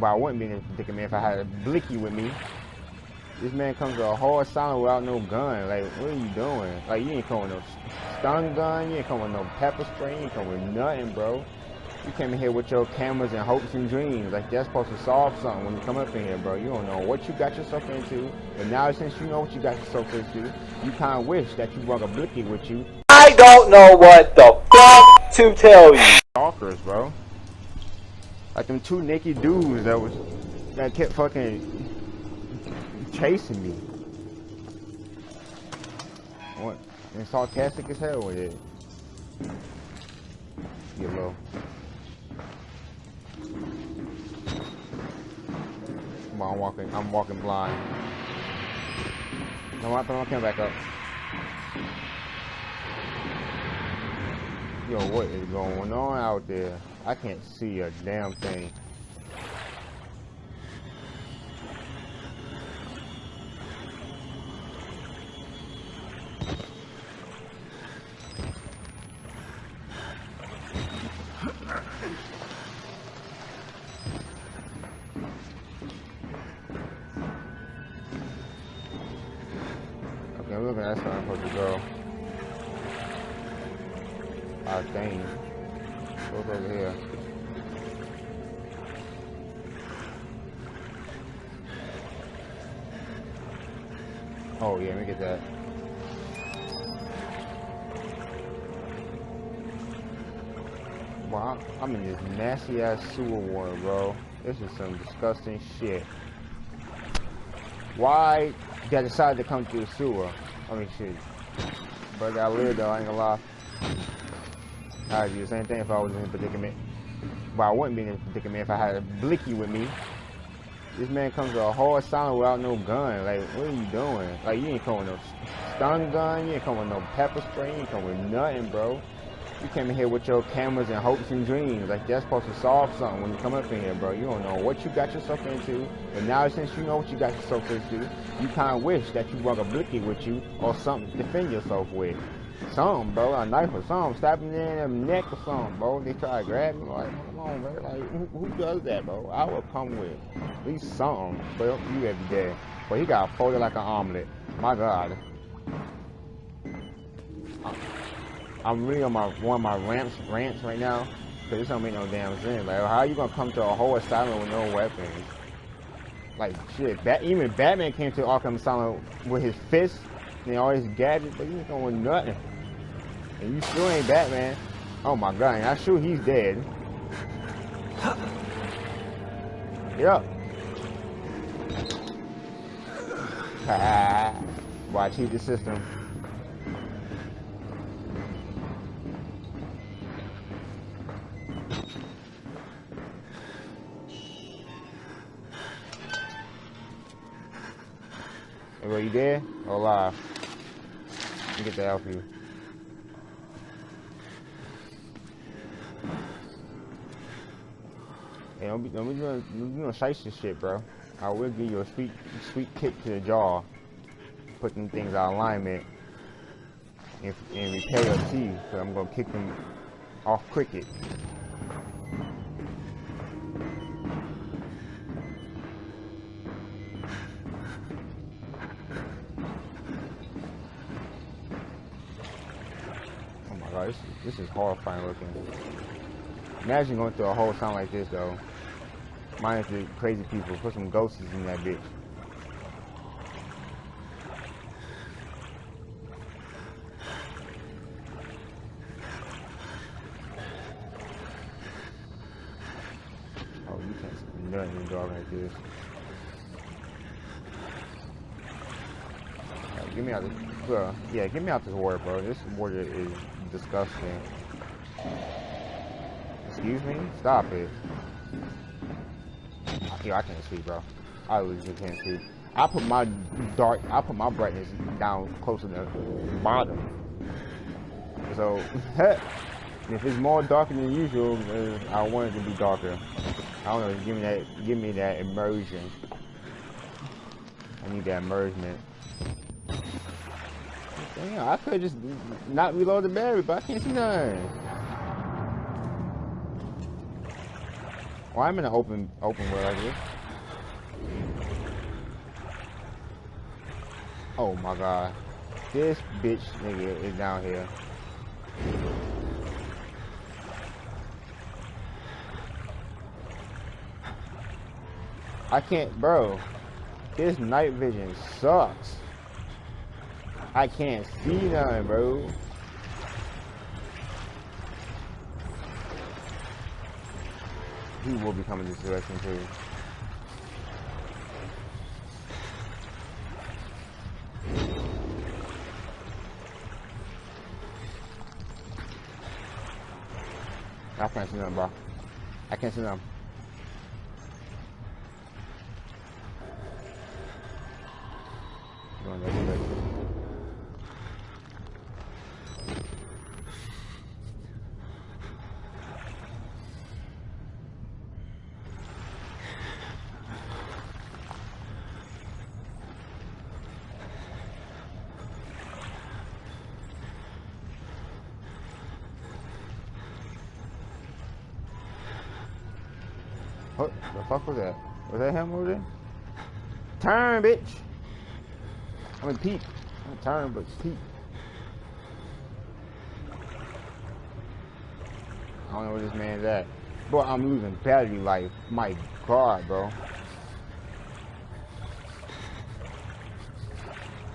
But I wouldn't be in this predicament if I had a blicky with me. This man comes to a hard silent without no gun. Like, what are you doing? Like, you ain't coming with no stun gun. You ain't coming with no pepper spray. You ain't coming with nothing, bro. You came in here with your cameras and hopes and dreams. Like, that's supposed to solve something when you come up in here, bro. You don't know what you got yourself into. But now, since you know what you got yourself into, you kind of wish that you brought a blicky with you. I don't know what the fuck to tell you. Stalkers, bro. Like them two naked dudes that was that kept fucking chasing me. What? And sarcastic as hell with it. Get low. Come on, I'm walking. I'm walking blind. No, I'm coming back up. Yo, what is going on out there? I can't see a damn thing. Okay, look at that's where I'm supposed to go. I think. What's over here? Oh yeah, let me get that. Wow, I'm in this nasty ass sewer water, bro. This is some disgusting shit. Why did I decide to come through the sewer? I mean, shit. But I live though, I ain't gonna lie. I'd do the same thing if I was in a predicament. But I wouldn't be in a predicament if I had a blicky with me. This man comes to a hard silent without no gun. Like, what are you doing? Like, you ain't coming with no stun gun. You ain't coming with no pepper spray. You ain't coming with nothing, bro. You came in here with your cameras and hopes and dreams. Like, that's supposed to solve something when you come up in here, bro. You don't know what you got yourself into. But now, since you know what you got yourself into, you kind of wish that you brought a blicky with you or something to defend yourself with. Something, bro. A knife or something. Stab me in the neck or something, bro. They try to grab me. Like, come on, bro. Like, who, who does that, bro? I would come with at least something. But you every day. But he got folded like an omelet. My God. I'm really on my one of my ramps rants right now. Cause this don't make no damn sense. Like, how you gonna come to a whole asylum with no weapons? Like, shit. Even Batman came to Arkham Asylum with his fists and all his gadgets, but you ain't with nothing. And you still ain't Batman. Oh my god, I'm sure he's dead. Yep. Watch heat the system? Hey, bro, you dead or alive? Let get that out for you. Hey, don't be, don't be doing, don't be doing shiesty shit, bro. I will give you a sweet, sweet kick to the jaw. Put them things out of alignment. And, and repair your teeth, so I'm gonna kick them off cricket. This is, horrifying looking. Imagine going through a whole town like this though. Minus the crazy people. Put some ghosts in that bitch. Oh, you can't see nothing dark like this. Alright, get me out this, bro. Yeah, get me out this water, bro. This water is disgusting. Excuse me? Stop it. Yo, I can't see, bro. I literally can't see. I put my dark, I put my brightness down closer to the bottom. So, if it's more darker than usual, I want it to be darker. I don't know, give me that, give me that immersion. I need that immersion. Damn, I could just not reload the battery, but I can't see nothing. Well, I'm in an open open world. Oh my god. This bitch nigga is down here. I can't, bro. This night vision sucks. I can't see nothing, bro. He will be coming this direction too. I can't see nothing, bro. I can't see nothing. Going direction. What the fuck was that? Was that him over there? Turn, bitch! I mean, peep. Not turn, but peep. I don't know where this man's at. Bro, I'm losing battery life. My God, bro.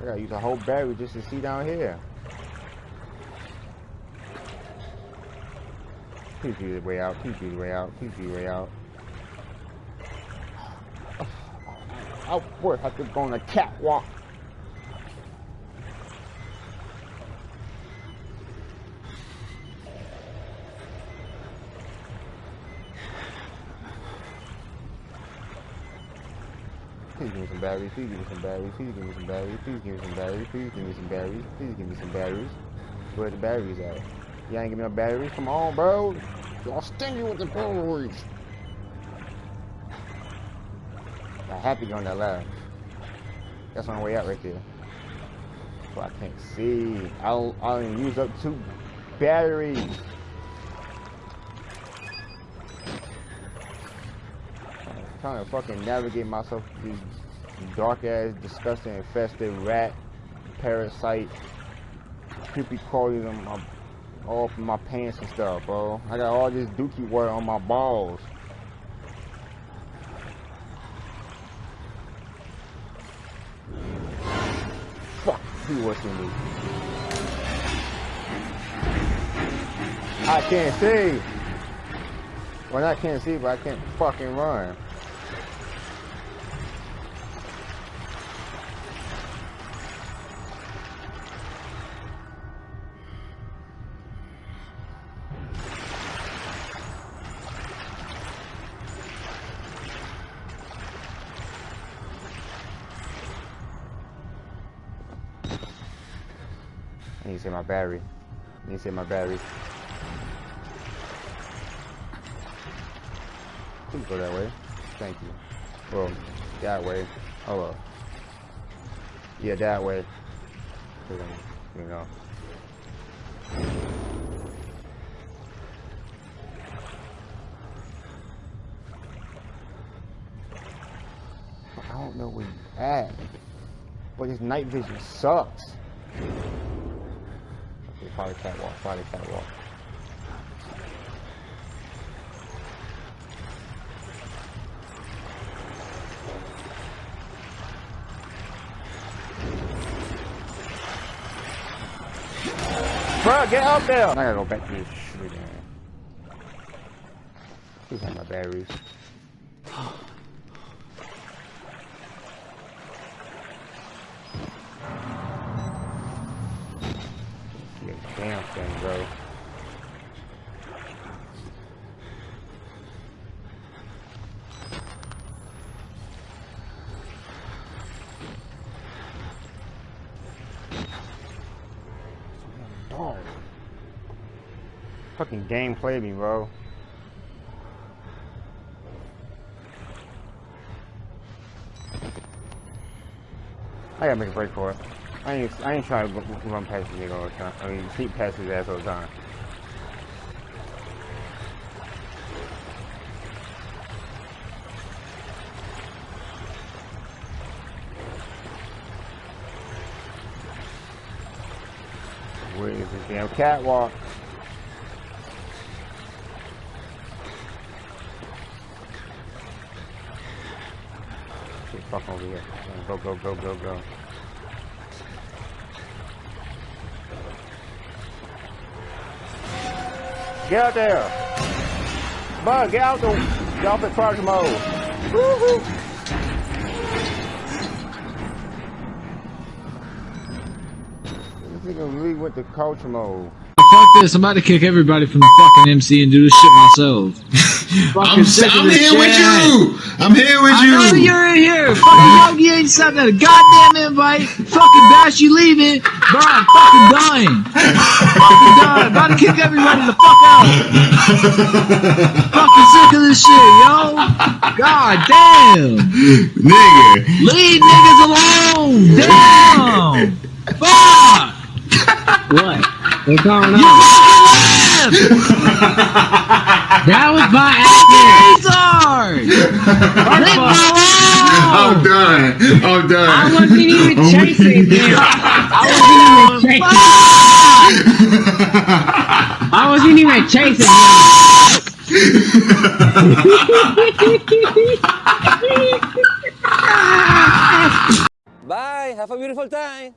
I gotta use a whole battery just to see down here. Please be the way out. Please be the way out. Please be the way out. I work. I could go on a catwalk. Please give me some batteries. Please give me some batteries. Please give me some batteries. Please give me some batteries. Please give me some batteries. Please give me some batteries. Where the batteries at? Y'all ain't give me no batteries. Come on, bro. Y'all stingy with the batteries. I go on that ladder. That's the way out right there. But I can't see. I'll I'll use up two batteries. I'm trying to fucking navigate myself through dark ass, disgusting, infested rat, parasite, creepy crawlies on my all my pants and stuff, bro. I got all this dookie water on my balls. Fuck, he. I can't see. Well, I can't see, but I can't fucking run. I need to see my battery. I need to see my battery. Please go that way. Thank you. Well, that way. Oh well. Yeah, that way. You know. I don't know where you at. But this night vision sucks. Probably catwalk, probably catwalk. Bro, get up there! I gotta go back to this again. These are my batteries. fucking game played me, bro. I gotta make a break for it. I ain't, I ain't trying to run past this nigga all the time. I mean, keep past his ass all the time. Where is this damn catwalk? Fuck over here. Go, go, go, go, go. Get out there! Bud, get out the get off at crouch mode. Woo-hoo. Went to mode. Fuck this, I'm about to kick everybody from the fucking MC and do this shit myself. I'm, Fucking sick of I'm this here with you. I'm here with I know you. you're in here. Fucking Yogi ain't sent that goddamn invite. Fucking Bash, you leaving. Bro, I'm fucking done. fucking done. About to kick everybody the fuck out. fucking sick of this shit, yo. God damn. Nigga. Leave niggas alone. Damn. Fuck. What? What's going You on? Fucking left. That was my accident. Retard. I'm done. I'm done. I wasn't even I'm chasing weak. him. I wasn't even chasing. I wasn't even chasing him. Bye. Have a beautiful time.